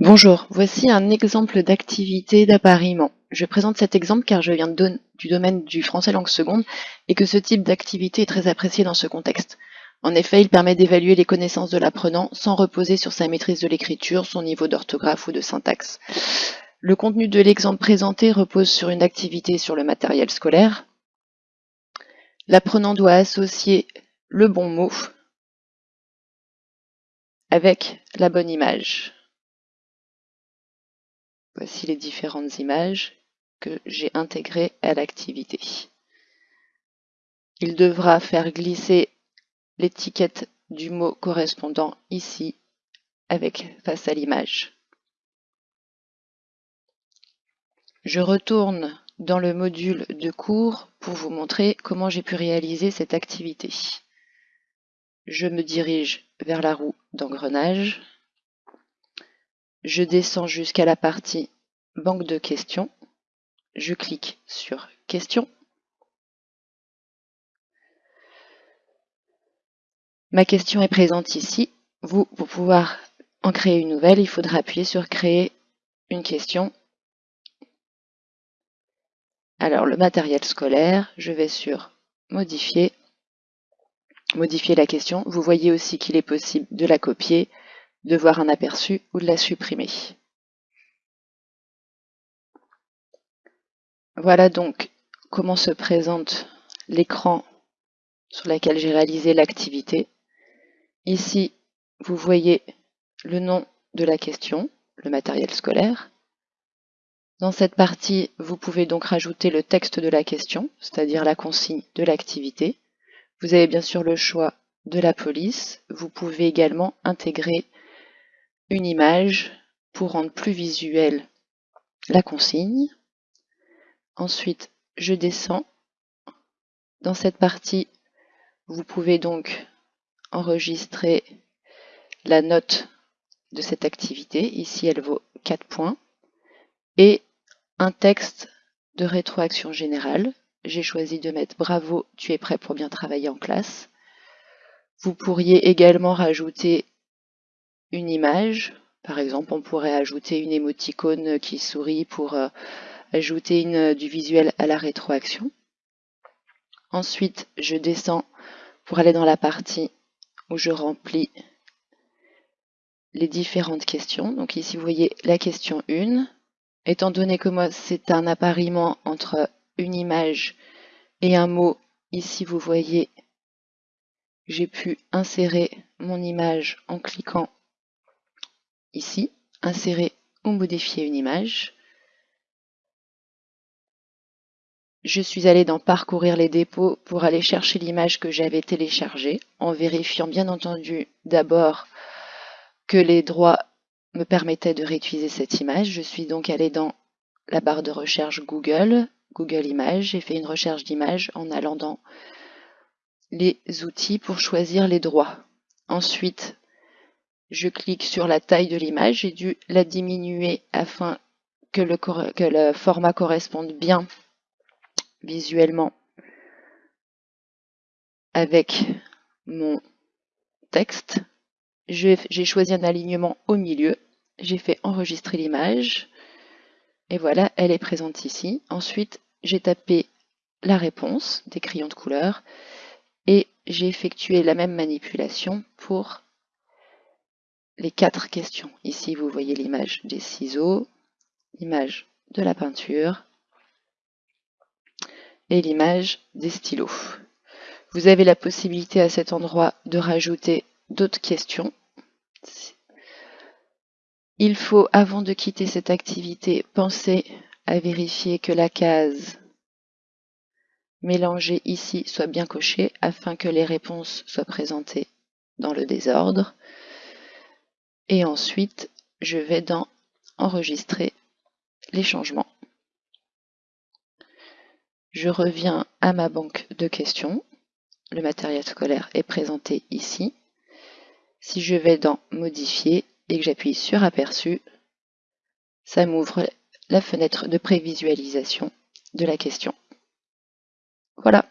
Bonjour, voici un exemple d'activité d'appariement. Je présente cet exemple car je viens du domaine du français langue seconde et que ce type d'activité est très apprécié dans ce contexte. En effet, il permet d'évaluer les connaissances de l'apprenant sans reposer sur sa maîtrise de l'écriture, son niveau d'orthographe ou de syntaxe. Le contenu de l'exemple présenté repose sur une activité sur le matériel scolaire. L'apprenant doit associer le bon mot avec la bonne image. Voici les différentes images que j'ai intégrées à l'activité. Il devra faire glisser l'étiquette du mot correspondant ici avec face à l'image. Je retourne dans le module de cours pour vous montrer comment j'ai pu réaliser cette activité. Je me dirige vers la roue d'engrenage. Je descends jusqu'à la partie banque de questions. Je clique sur questions. Ma question est présente ici. Vous, pour pouvoir en créer une nouvelle, il faudra appuyer sur créer une question. Alors le matériel scolaire, je vais sur modifier, modifier la question. Vous voyez aussi qu'il est possible de la copier, de voir un aperçu ou de la supprimer. Voilà donc comment se présente l'écran sur lequel j'ai réalisé l'activité. Ici, vous voyez le nom de la question, le matériel scolaire. Dans cette partie, vous pouvez donc rajouter le texte de la question, c'est-à-dire la consigne de l'activité. Vous avez bien sûr le choix de la police. Vous pouvez également intégrer une image pour rendre plus visuelle la consigne. Ensuite, je descends. Dans cette partie, vous pouvez donc enregistrer la note de cette activité. Ici, elle vaut 4 points. Et un texte de rétroaction générale. J'ai choisi de mettre « Bravo, tu es prêt pour bien travailler en classe ». Vous pourriez également rajouter une image. Par exemple, on pourrait ajouter une émoticône qui sourit pour euh, ajouter une, du visuel à la rétroaction. Ensuite, je descends pour aller dans la partie où je remplis les différentes questions. Donc ici, vous voyez la question 1. Étant donné que moi, c'est un appariement entre une image et un mot, ici, vous voyez, j'ai pu insérer mon image en cliquant ici, insérer ou modifier une image. Je suis allée dans Parcourir les dépôts pour aller chercher l'image que j'avais téléchargée, en vérifiant bien entendu d'abord que les droits me permettaient de réutiliser cette image. Je suis donc allée dans la barre de recherche Google, Google Images. J'ai fait une recherche d'image en allant dans les outils pour choisir les droits. Ensuite, je clique sur la taille de l'image. J'ai dû la diminuer afin que le, que le format corresponde bien visuellement avec mon texte. J'ai choisi un alignement au milieu. J'ai fait enregistrer l'image. Et voilà, elle est présente ici. Ensuite, j'ai tapé la réponse des crayons de couleur et j'ai effectué la même manipulation pour les quatre questions. Ici, vous voyez l'image des ciseaux, l'image de la peinture, et l'image des stylos. Vous avez la possibilité à cet endroit de rajouter d'autres questions. Il faut, avant de quitter cette activité, penser à vérifier que la case mélangée ici soit bien cochée afin que les réponses soient présentées dans le désordre. Et ensuite, je vais dans Enregistrer les changements. Je reviens à ma banque de questions. Le matériel scolaire est présenté ici. Si je vais dans Modifier et que j'appuie sur Aperçu, ça m'ouvre la fenêtre de prévisualisation de la question. Voilà.